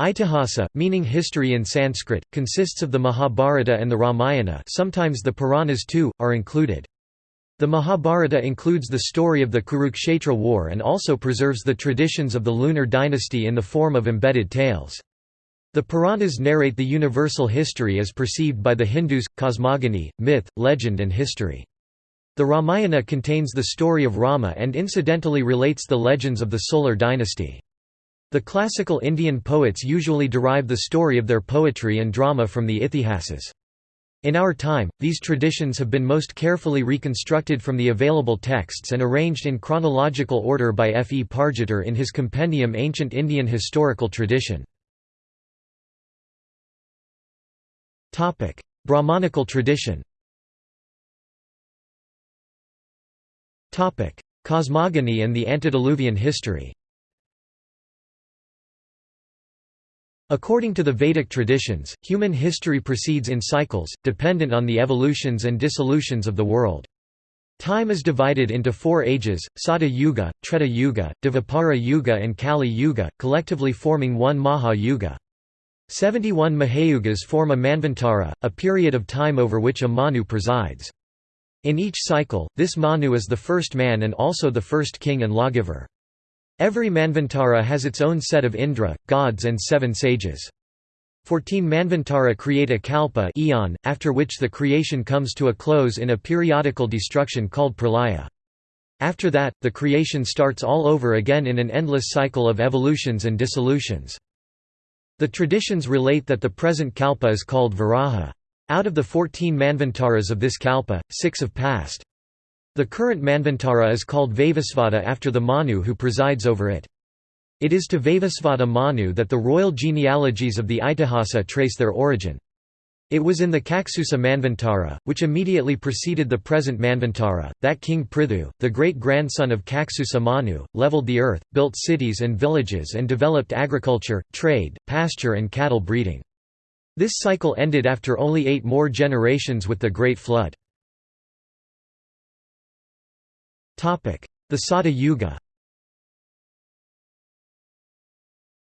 Itihasa, meaning history in Sanskrit, consists of the Mahabharata and the Ramayana sometimes the Puranas too, are included. The Mahabharata includes the story of the Kurukshetra war and also preserves the traditions of the lunar dynasty in the form of embedded tales. The Puranas narrate the universal history as perceived by the Hindus, cosmogony, myth, legend and history. The Ramayana contains the story of Rama and incidentally relates the legends of the solar dynasty. The classical Indian poets usually derive the story of their poetry and drama from the Ithihasas. In our time, these traditions have been most carefully reconstructed from the available texts and arranged in chronological order by F. E. Pargiter in his compendium Ancient Indian Historical Tradition. Brahmanical tradition Cosmogony and the antediluvian history According to the Vedic traditions, human history proceeds in cycles, dependent on the evolutions and dissolutions of the world. Time is divided into four ages, Sata Yuga, Treta Yuga, Dvapara Yuga and Kali Yuga, collectively forming one Maha Yuga. 71 Mahayugas form a Manvantara, a period of time over which a Manu presides. In each cycle, this Manu is the first man and also the first king and lawgiver. Every Manvantara has its own set of Indra, gods and seven sages. Fourteen Manvantara create a kalpa eon, after which the creation comes to a close in a periodical destruction called pralaya. After that, the creation starts all over again in an endless cycle of evolutions and dissolutions. The traditions relate that the present kalpa is called Varaha. Out of the fourteen Manvantaras of this kalpa, six have passed. The current Manvantara is called Vaivasvata after the Manu who presides over it. It is to Vaivasvata Manu that the royal genealogies of the Itihasa trace their origin. It was in the Kaksusa Manvantara, which immediately preceded the present Manvantara, that King Prithu, the great-grandson of Kaksusa Manu, leveled the earth, built cities and villages and developed agriculture, trade, pasture and cattle breeding. This cycle ended after only eight more generations with the Great Flood. The Sata Yuga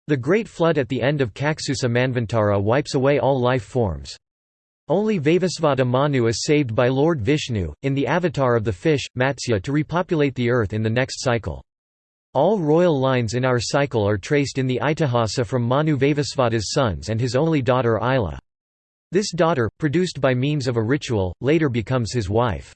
The Great Flood at the end of Kaksusa Manvantara wipes away all life forms. Only Vaivasvata Manu is saved by Lord Vishnu, in the avatar of the fish, Matsya to repopulate the earth in the next cycle. All royal lines in our cycle are traced in the Itihasa from Manu Vaivasvata's sons and his only daughter Ila. This daughter, produced by means of a ritual, later becomes his wife.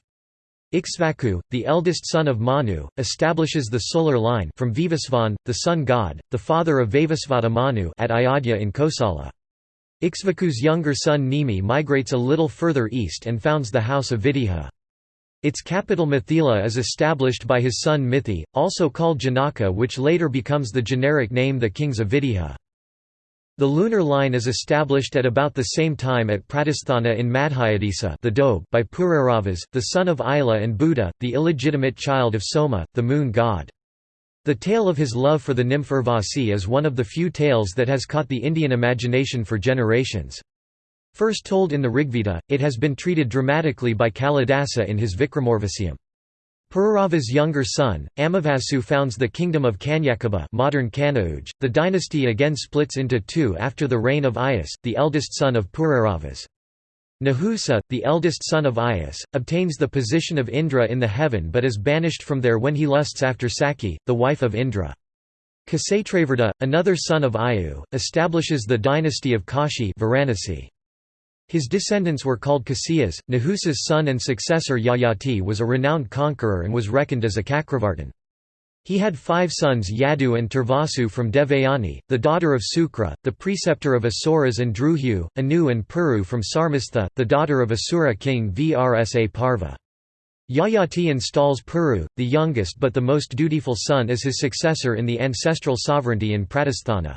Ikshvaku, the eldest son of Manu, establishes the solar line from Vivasvan, the sun god, the father of Vaivasvata Manu at Ayodhya in Kosala. Ikshvaku's younger son Nimi migrates a little further east and founds the house of Videha. Its capital Mithila is established by his son Mithi, also called Janaka which later becomes the generic name the kings of Videha. The lunar line is established at about the same time at Pratisthana in Madhyadesa the Doab by Pururavas, the son of Ila and Budha, the illegitimate child of Soma, the moon god. The tale of his love for the nymph Urvasi is one of the few tales that has caught the Indian imagination for generations. First told in the Rigveda, it has been treated dramatically by Kalidasa in his Vikramorvasiam. Pururava's younger son, Amavasu founds the kingdom of Kanyakubja modern Kanauj. The dynasty again splits into two after the reign of Ayas, the eldest son of Pururavas. Nahusa, the eldest son of Ayas, obtains the position of Indra in the heaven but is banished from there when he lusts after Saki, the wife of Indra. Kshetravarta, another son of Ayu, establishes the dynasty of Kashi Varanasi. His descendants were called Kasiyas. Nahusa's son and successor Yayati was a renowned conqueror and was reckoned as a Cakravartin. He had five sons Yadu and Turvasu from Devayani, the daughter of Sukra, the preceptor of Asuras and Druhu, Anu and Puru from Sarmistha, the daughter of Asura king Vrsa Parva. Yayati installs Puru, the youngest but the most dutiful son as his successor in the ancestral sovereignty in Pratisthana.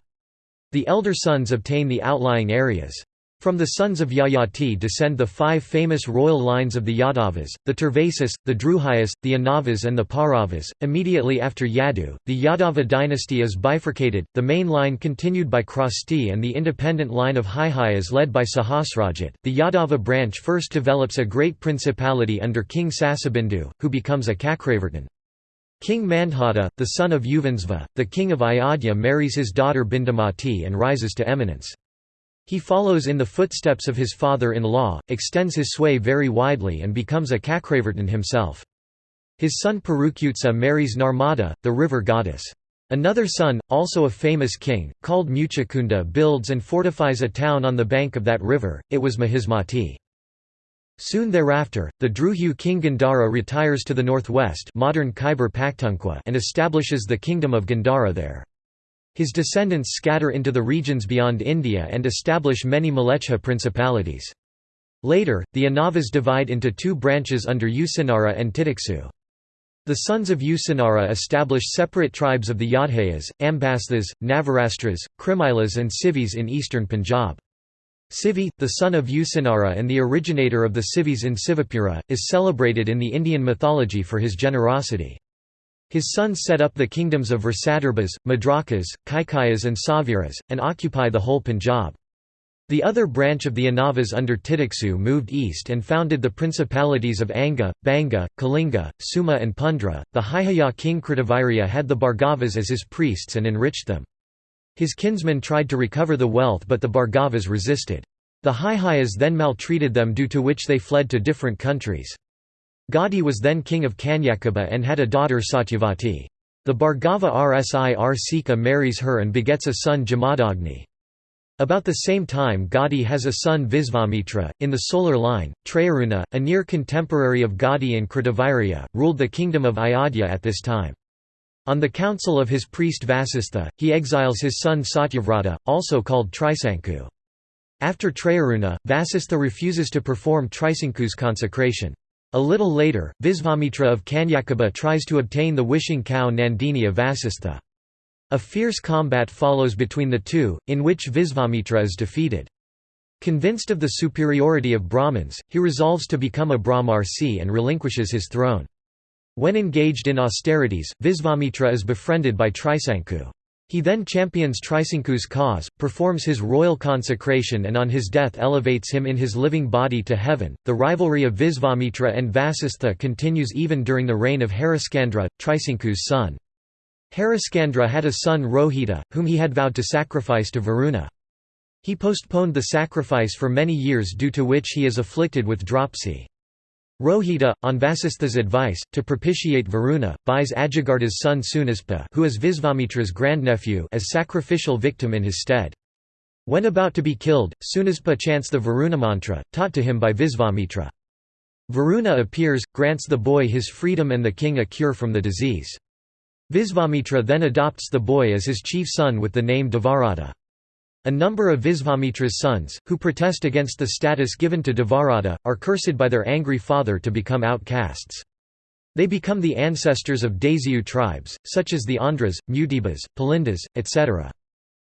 The elder sons obtain the outlying areas. From the sons of Yayati descend the five famous royal lines of the Yadavas, the Turvasis, the Druhayas, the Anavas and the Pauravas. Immediately after Yadu, the Yadava dynasty is bifurcated, the main line continued by Krasti and the independent line of Haihayas led by Sahasrajit. The Yadava branch first develops a great principality under King Sasabindu, who becomes a Cakravartin. King Mandhata, the son of Yuvanasva, the king of Ayodhya marries his daughter Bindumati and rises to eminence. He follows in the footsteps of his father-in-law, extends his sway very widely and becomes a Cakravartin himself. His son Purukutsa marries Narmada, the river goddess. Another son, also a famous king, called Muchakunda builds and fortifies a town on the bank of that river, it was Mahismati. Soon thereafter, the Druhu king Gandhara retires to the northwest modern Khyber Pakhtunkhwa and establishes the kingdom of Gandhara there. His descendants scatter into the regions beyond India and establish many Mlechha principalities. Later, the Anavas divide into two branches under Usinara and Titiksu. The sons of Usinara establish separate tribes of the Yaudheyas, Ambasthas, Navarastras, Krimilas and Sivis in eastern Punjab. Sivi, the son of Usinara and the originator of the Sivis in Sivapura, is celebrated in the Indian mythology for his generosity. His sons set up the kingdoms of Versadarbhas, Madrakas, Kaikayas and Sauviras, and occupy the whole Punjab. The other branch of the Anavas under Titiksu moved east and founded the principalities of Anga, Banga, Kalinga, Suhma and Pundra. The Haihaya king Kritavirya had the Bhargavas as his priests and enriched them. His kinsmen tried to recover the wealth but the Bhargavas resisted. The Haihayas then maltreated them due to which they fled to different countries. Gadi was then king of Kanyakubja and had a daughter Satyavati. The Bhargava Rsi Rsika marries her and begets a son Jamadagni. About the same time Gadi has a son Visvamitra. In the solar line, Trayaruna, a near contemporary of Gadi and Kritavirya, ruled the kingdom of Ayodhya at this time. On the counsel of his priest Vasistha, he exiles his son Satyavrata, also called Trisanku. After Trayaruna, Vasistha refuses to perform Trisanku's consecration. A little later, Visvamitra of Kanyakubja tries to obtain the wishing cow Nandini of Vasistha. A fierce combat follows between the two, in which Visvamitra is defeated. Convinced of the superiority of Brahmins, he resolves to become a Brahmarsi and relinquishes his throne. When engaged in austerities, Visvamitra is befriended by Trisanku. He then champions Trisanku's cause, performs his royal consecration and on his death elevates him in his living body to heaven. The rivalry of Visvamitra and Vasistha continues even during the reign of Hariskandra, Trisanku's son. Hariskandra had a son Rohita, whom he had vowed to sacrifice to Varuna. He postponed the sacrifice for many years due to which he is afflicted with dropsy. Rohita, on Vasistha's advice, to propitiate Varuna, buys Ajagarda's son Sunaspa who is Visvamitra's grandnephew as sacrificial victim in his stead. When about to be killed, Sunaspa chants the Varuna mantra, taught to him by Visvamitra. Varuna appears, grants the boy his freedom and the king a cure from the disease. Visvamitra then adopts the boy as his chief son with the name Devarata. A number of Visvamitra's sons, who protest against the status given to Devarata, are cursed by their angry father to become outcasts. They become the ancestors of Dasyu tribes, such as the Andhras, Mutibas, Pulindas, etc.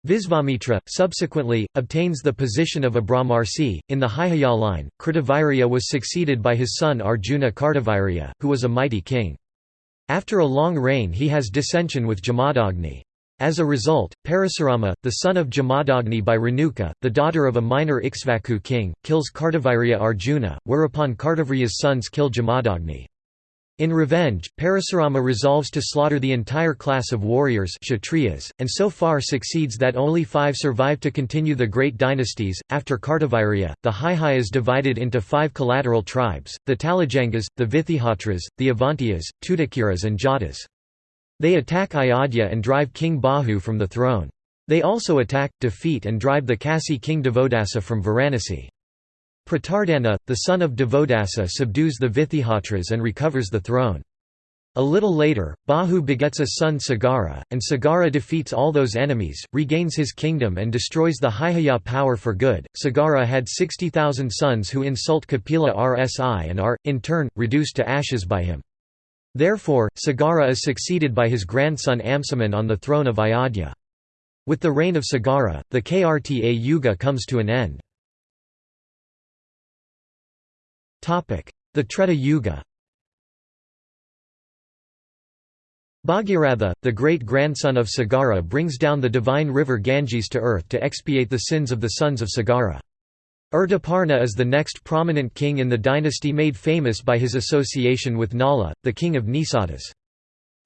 Visvamitra, subsequently, obtains the position of a Brahmarsi. In the Haihaya line, Kritavirya was succeeded by his son Arjuna Kartavirya, who was a mighty king. After a long reign he has dissension with Jamadagni. As a result, Parasurama, the son of Jamadagni by Renuka, the daughter of a minor Ikshvaku king, kills Kartavirya Arjuna, whereupon Kartavirya's sons kill Jamadagni. In revenge, Parasurama resolves to slaughter the entire class of warriors Kshatriyas, and so far succeeds that only five survive to continue the great dynasties. After Kartavirya, the Haihayas divided into five collateral tribes, the Talajangas, the Vitihotras, the Avantiyas, Tutikiras and Jatas. They attack Ayodhya and drive King Bahu from the throne. They also attack, defeat and drive the Kasi king Divodasa from Varanasi. Pratardana, the son of Divodasa subdues the Vitihotras and recovers the throne. A little later, Bahu begets a son Sagara, and Sagara defeats all those enemies, regains his kingdom and destroys the Haihaya power for good. Sagara had 60,000 sons who insult Kapila Rsi and are, in turn, reduced to ashes by him. Therefore, Sagara is succeeded by his grandson Amsuman on the throne of Ayodhya. With the reign of Sagara, the Krta Yuga comes to an end. The Treta Yuga Bhagiratha, the great-grandson of Sagara brings down the divine river Ganges to earth to expiate the sins of the sons of Sagara. Urdaparna is the next prominent king in the dynasty made famous by his association with Nala, the king of Nisadas.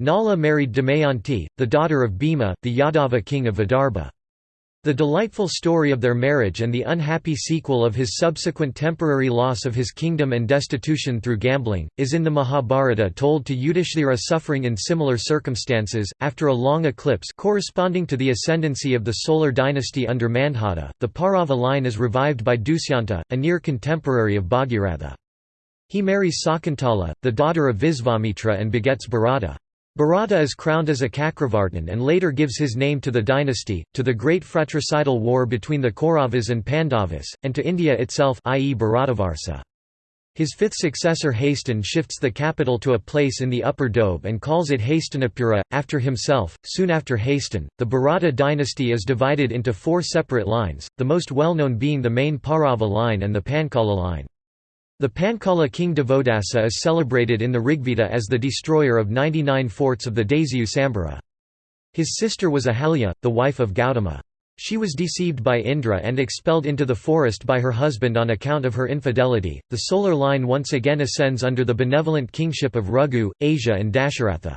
Nala married Damayanti, the daughter of Bhima, the Yadava king of Vidarbha. The delightful story of their marriage and the unhappy sequel of his subsequent temporary loss of his kingdom and destitution through gambling, is in the Mahabharata told to Yudhishthira suffering in similar circumstances. After a long eclipse corresponding to the ascendancy of the solar dynasty under Mandhata, the Paurava line is revived by Dusyanta, a near contemporary of Bhagiratha. He marries Sakuntala, the daughter of Visvamitra and begets Bharata. Bharata is crowned as a Cakravartin and later gives his name to the dynasty, to the great fratricidal war between the Kauravas and Pandavas, and to India itself i.e. Bharatavarsa. His fifth successor Hastin shifts the capital to a place in the Upper Doab and calls it Hastinapura, after himself. Soon after Hastin, the Bharata dynasty is divided into four separate lines, the most well known being the main Paurava line and the Panchala line. The Panchala king Divodasa is celebrated in the Rigveda as the destroyer of 99 forts of the Dasyu Sambhara. His sister was Ahalya, the wife of Gautama. She was deceived by Indra and expelled into the forest by her husband on account of her infidelity. The solar line once again ascends under the benevolent kingship of Raghu, Asia, and Dasharatha.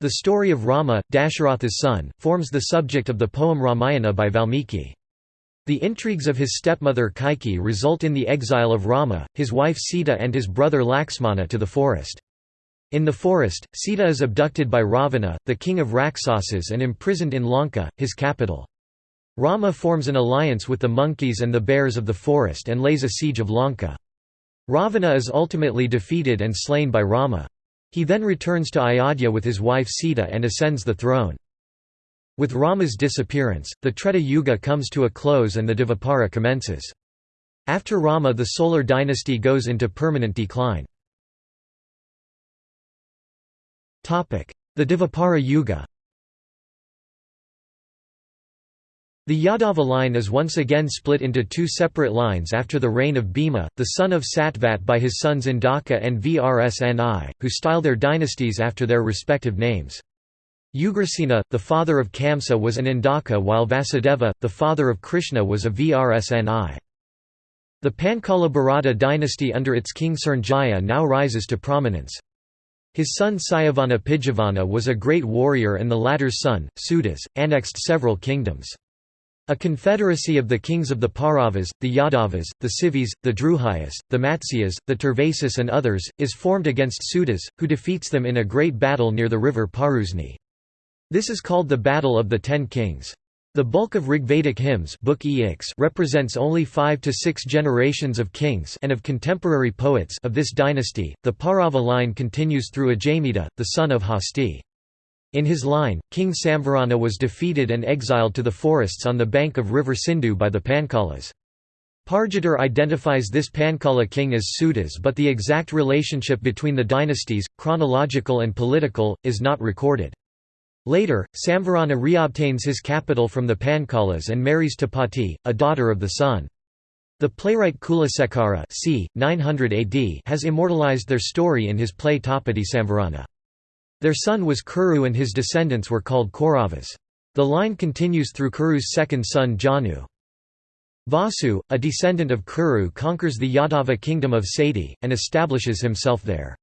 The story of Rama, Dasharatha's son, forms the subject of the poem Ramayana by Valmiki. The intrigues of his stepmother Kaikeyi result in the exile of Rama, his wife Sita and his brother Lakshmana to the forest. In the forest, Sita is abducted by Ravana, the king of Rakshasas and imprisoned in Lanka, his capital. Rama forms an alliance with the monkeys and the bears of the forest and lays a siege of Lanka. Ravana is ultimately defeated and slain by Rama. He then returns to Ayodhya with his wife Sita and ascends the throne. With Rama's disappearance, the Treta Yuga comes to a close and the Dvapara commences. After Rama the solar dynasty goes into permanent decline. The Dvapara Yuga The Yadava line is once again split into two separate lines after the reign of Bhima, the son of Satvat by his sons Indaka and Vrsni, who style their dynasties after their respective names. Ugrasena, the father of Kamsa was an Indaka while Vasudeva, the father of Krishna was a Vrsni. The Panchala Bharata dynasty under its king Srnjaya now rises to prominence. His son Sayavana Pijavana was a great warrior and the latter's son, Sudas, annexed several kingdoms. A confederacy of the kings of the Pauravas, the Yadavas, the Sivis, the Druhyas, the Matsyas, the Turvasis and others, is formed against Sudas, who defeats them in a great battle near the river Parusni. This is called the Battle of the Ten Kings. The bulk of Rigvedic hymns Book represents only five to six generations of kings and of contemporary poets of this dynasty. The Paurava line continues through Ajamita, the son of Hasti. In his line, King Samvarana was defeated and exiled to the forests on the bank of river Sindhu by the Panchalas. Pargiter identifies this Panchala king as Sudas but the exact relationship between the dynasties, chronological and political, is not recorded. Later, Samvarana reobtains his capital from the Panchalas and marries Tapati, a daughter of the sun. The playwright Kulasekara c. 900 AD has immortalized their story in his play Tapati Samvarana. Their son was Kuru and his descendants were called Kauravas. The line continues through Kuru's second son Jahnu. Vasu, a descendant of Kuru conquers the Yadava kingdom of Sati, and establishes himself there.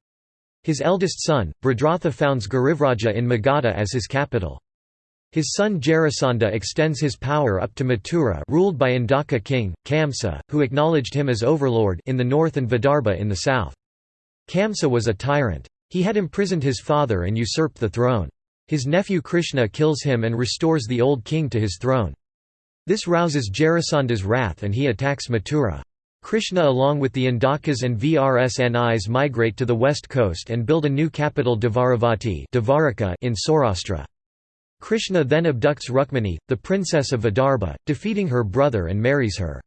His eldest son, Brhadratha founds Girivraja in Magadha as his capital. His son Jarasandha extends his power up to Mathura ruled by Indaka king, Kamsa, who acknowledged him as overlord in the north and Vidarbha in the south. Kamsa was a tyrant. He had imprisoned his father and usurped the throne. His nephew Krishna kills him and restores the old king to his throne. This rouses Jarasandha's wrath and he attacks Mathura. Krishna along with the Indakas and Vrsnis migrate to the west coast and build a new capital Dvaravati in Saurashtra. Krishna then abducts Rukmini, the princess of Vidarbha, defeating her brother and marries her.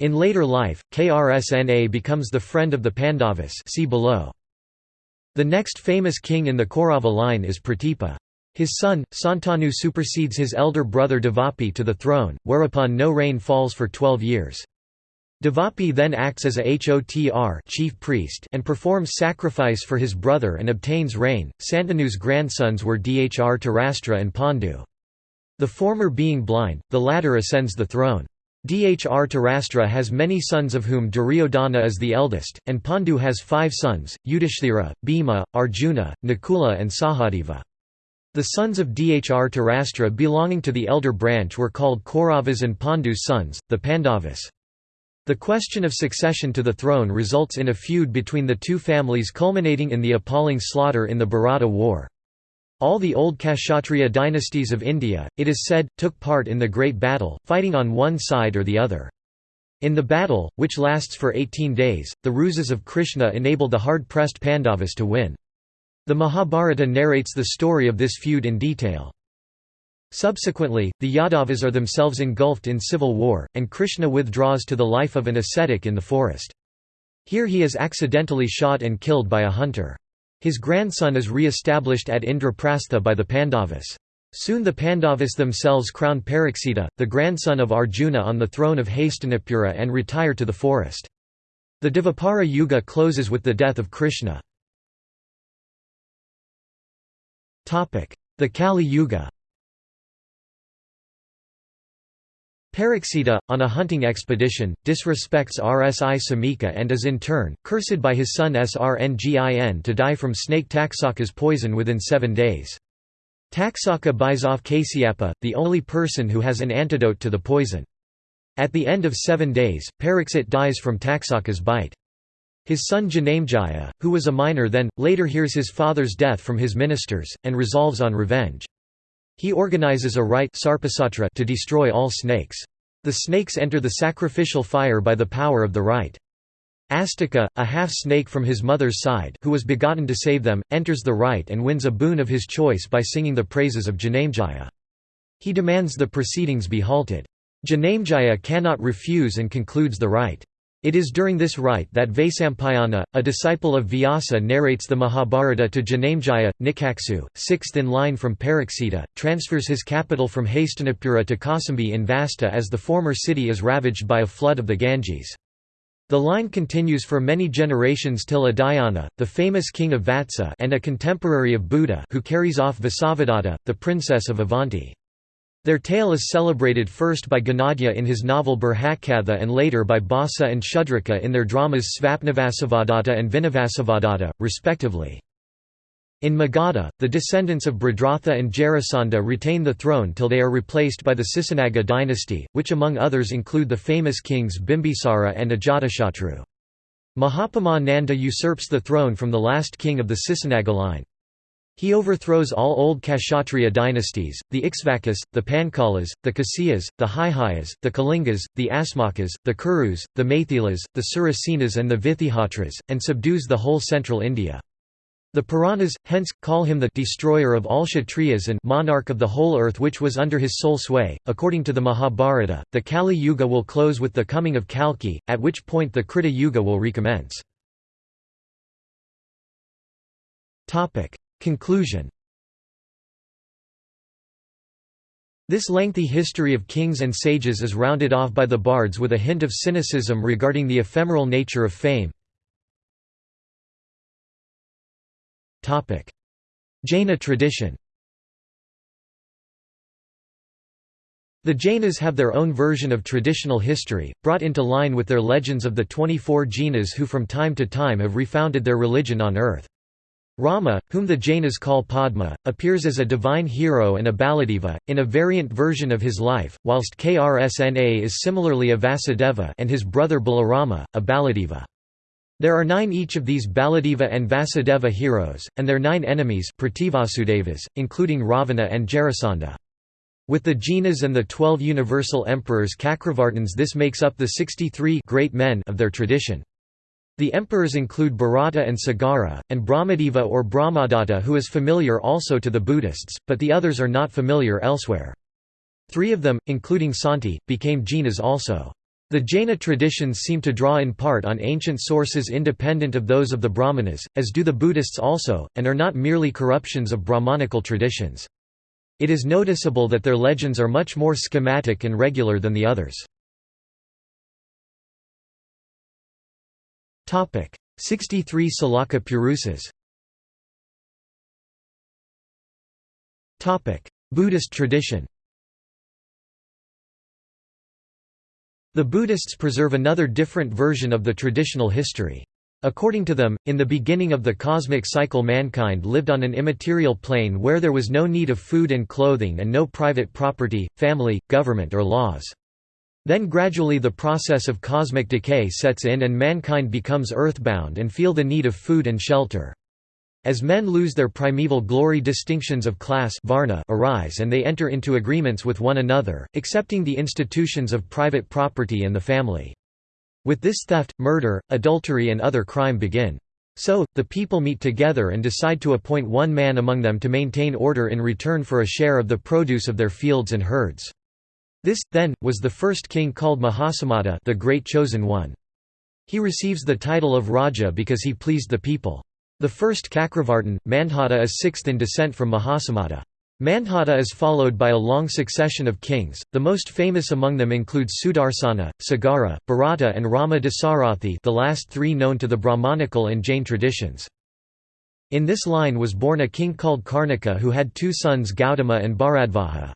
In later life, Krsna becomes the friend of the Pandavas see below. The next famous king in the Kaurava line is Pratipa. His son, Santanu supersedes his elder brother Devapi to the throne, whereupon no rain falls for twelve years. Devapi then acts as a Hotr chief priest and performs sacrifice for his brother and obtains rain. Santanu's grandsons were Dhrtarashtra and Pandu. The former being blind, the latter ascends the throne. Dhrtarashtra has many sons of whom Duryodhana is the eldest, and Pandu has five sons, Yudhishthira, Bhima, Arjuna, Nakula and Sahadeva. The sons of Dhrtarashtra belonging to the elder branch were called Kauravas and Pandu's sons, the Pandavas. The question of succession to the throne results in a feud between the two families culminating in the appalling slaughter in the Bharata War. All the old Kshatriya dynasties of India, it is said, took part in the Great Battle, fighting on one side or the other. In the battle, which lasts for 18 days, the ruses of Krishna enabled the hard-pressed Pandavas to win. The Mahabharata narrates the story of this feud in detail. Subsequently, the Yadavas are themselves engulfed in civil war, and Krishna withdraws to the life of an ascetic in the forest. Here he is accidentally shot and killed by a hunter. His grandson is re-established at Indraprastha by the Pandavas. Soon the Pandavas themselves crown Parikshita, the grandson of Arjuna on the throne of Hastinapura and retire to the forest. The Dvapara Yuga closes with the death of Krishna. The Kali Yuga Parikshita, on a hunting expedition, disrespects Rsi Samika and is in turn, cursed by his son Srngin to die from snake Taksaka's poison within seven days. Taksaka buys off Kasyapa, the only person who has an antidote to the poison. At the end of seven days, Pariksit dies from Taksaka's bite. His son Janamejaya, who was a minor then, later hears his father's death from his ministers, and resolves on revenge. He organizes a rite to destroy all snakes. The snakes enter the sacrificial fire by the power of the rite. Astika, a half-snake from his mother's side who was begotten to save them, enters the rite and wins a boon of his choice by singing the praises of Janamejaya. He demands the proceedings be halted. Janamejaya cannot refuse and concludes the rite. It is during this rite that Vaisampayana, a disciple of Vyasa narrates the Mahabharata to Janamejaya. Nikaksu, sixth in line from Parikshita, transfers his capital from Hastinapura to Kausambi in Vatsa as the former city is ravaged by a flood of the Ganges. The line continues for many generations till Udayana, the famous king of Vatsa and a contemporary of Buddha who carries off Vasavadatta, the princess of Avanti. Their tale is celebrated first by Gunadhya in his novel Brihatkatha and later by Bhasa and Shudraka in their dramas Svapnavasavadatta and Vinavasavadatta, respectively. In Magadha, the descendants of Brhadratha and Jarasandha retain the throne till they are replaced by the Sisunaga dynasty, which among others include the famous kings Bimbisara and Ajatashatru. Mahapadma Nanda usurps the throne from the last king of the Sisunaga line. He overthrows all old Kshatriya dynasties, the Ikshvakas, the Panchalas, the Kasyas, the Haihayas, the Kalingas, the Asmakas, the Kurus, the Maithilas, the Surasenas and the Vitihotras, and subdues the whole central India. The Puranas, hence, call him the destroyer of all Kshatriyas and monarch of the whole earth which was under his sole sway. According to the Mahabharata, the Kali Yuga will close with the coming of Kalki, at which point the Krita Yuga will recommence. Conclusion This lengthy history of kings and sages is rounded off by the bards with a hint of cynicism regarding the ephemeral nature of fame. Jaina tradition The Jainas have their own version of traditional history, brought into line with their legends of the 24 Jinas who from time to time have refounded their religion on earth. Rama, whom the Jainas call Padma, appears as a divine hero and a Baladeva, in a variant version of his life, whilst Krsna is similarly a Vasudeva and his brother Balarama, a Baladeva. There are nine each of these Baladeva and Vasudeva heroes, and their nine enemies including Ravana and Jarasandha. With the Jinas and the twelve universal emperors Cakravartins this makes up the 63 great men of their tradition. The emperors include Bharata and Sagara, and Brahmadeva or Brahmadatta who is familiar also to the Buddhists, but the others are not familiar elsewhere. Three of them, including Santi, became Jinas also. The Jaina traditions seem to draw in part on ancient sources independent of those of the Brahmanas, as do the Buddhists also, and are not merely corruptions of Brahmanical traditions. It is noticeable that their legends are much more schematic and regular than the others. 63 Salaka Purusas Buddhist tradition The Buddhists preserve another different version of the traditional history. According to them, in the beginning of the cosmic cycle mankind lived on an immaterial plane where there was no need of food and clothing and no private property, family, government or laws. Then gradually the process of cosmic decay sets in and mankind becomes earthbound and feel the need of food and shelter. As men lose their primeval glory distinctions of class varna arise and they enter into agreements with one another, accepting the institutions of private property and the family. With this theft, murder, adultery and other crime begin. So, the people meet together and decide to appoint one man among them to maintain order in return for a share of the produce of their fields and herds. This, then, was the first king called Mahasammata the Great Chosen One. He receives the title of Raja because he pleased the people. The first Cakravartin, Mandhata is sixth in descent from Mahasammata. Mandhata is followed by a long succession of kings, the most famous among them include Sudarsana, Sagara, Bharata and Rama Dasarathi the last three known to the Brahmanical and Jain traditions. In this line was born a king called Karnika who had two sons Gautama and Bharadvaja.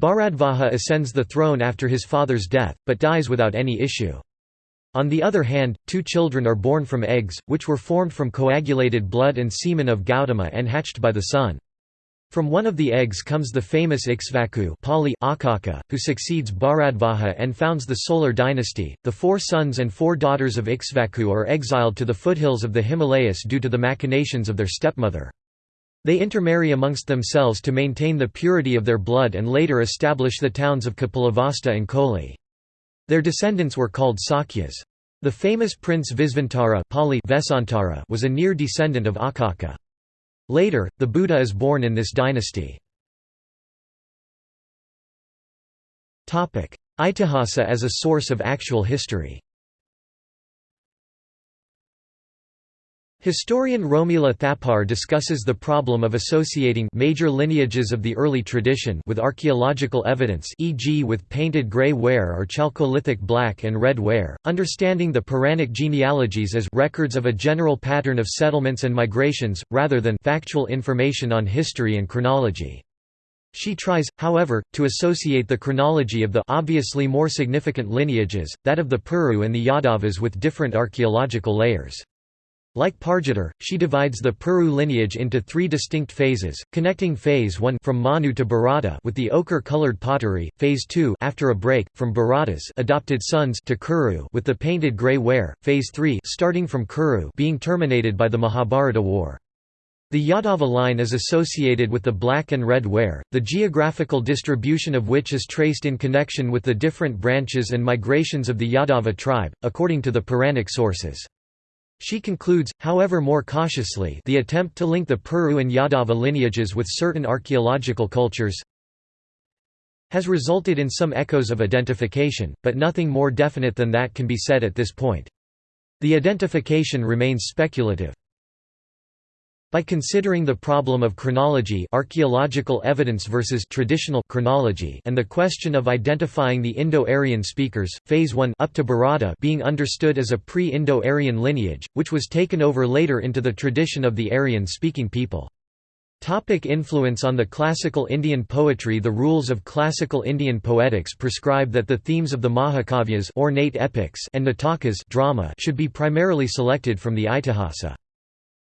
Bharadvaja ascends the throne after his father's death, but dies without any issue. On the other hand, two children are born from eggs, which were formed from coagulated blood and semen of Gautama and hatched by the sun. From one of the eggs comes the famous Ikshvaku Pali Akaka, who succeeds Bharadvaja and founds the Solar dynasty. The four sons and four daughters of Ikshvaku are exiled to the foothills of the Himalayas due to the machinations of their stepmother. They intermarry amongst themselves to maintain the purity of their blood and later establish the towns of Kapilavastu and Koli. Their descendants were called Sakyas. The famous prince Visvantara Pali was a near descendant of Akaka. Later, the Buddha is born in this dynasty. Itihasa as a source of actual history Historian Romila Thapar discusses the problem of associating major lineages of the early tradition with archaeological evidence e.g. with painted grey ware or chalcolithic black and red ware, understanding the Puranic genealogies as records of a general pattern of settlements and migrations, rather than factual information on history and chronology. She tries, however, to associate the chronology of the obviously more significant lineages, that of the Puru and the Yadavas with different archaeological layers. Like Pargiter, she divides the Puru lineage into three distinct phases, connecting phase 1 from Manu to Bharata with the ochre-colored pottery, phase 2 after a break, from Bharata's adopted sons to Kuru with the painted grey ware, phase 3 starting from Kuru being terminated by the Mahabharata War. The Yadava line is associated with the black and red ware, the geographical distribution of which is traced in connection with the different branches and migrations of the Yadava tribe, according to the Puranic sources. She concludes, however more cautiously the attempt to link the Puru and Yadava lineages with certain archaeological cultures has resulted in some echoes of identification, but nothing more definite than that can be said at this point. The identification remains speculative. By considering the problem of chronology archaeological evidence versus traditional chronology and the question of identifying the Indo-Aryan speakers, Phase 1 up to Bharata being understood as a pre-Indo-Aryan lineage, which was taken over later into the tradition of the Aryan-speaking people. Topic influence on the classical Indian poetry The rules of classical Indian poetics prescribe that the themes of the Mahakavyas ornate epics and Natakas drama should be primarily selected from the Itihasa.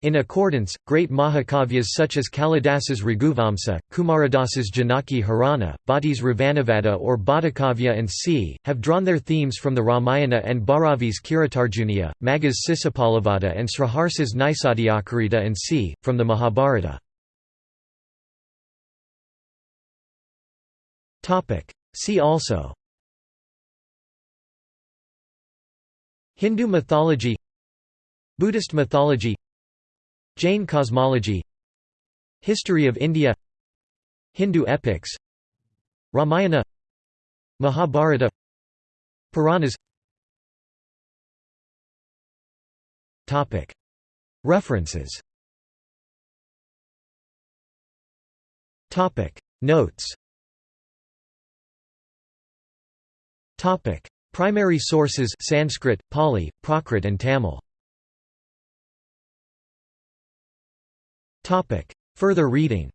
In accordance, great Mahakavyas such as Kalidasa's Raghuvamsa, Kumaradasa's Janaki Harana, Bhatti's Ravanavada or Bhattakavya and c. have drawn their themes from the Ramayana and Bharavi's Kiritarjuniya, Magha's Sisupalavadha and Sriharsa's Naisadhyakarita and c. from the Mahabharata. See also Hindu mythology Buddhist mythology Jain cosmology History of India Hindu epics Ramayana Mahabharata Puranas. References. Notes. Primary sources Sanskrit, Pali, Prakrit and Tamil Further reading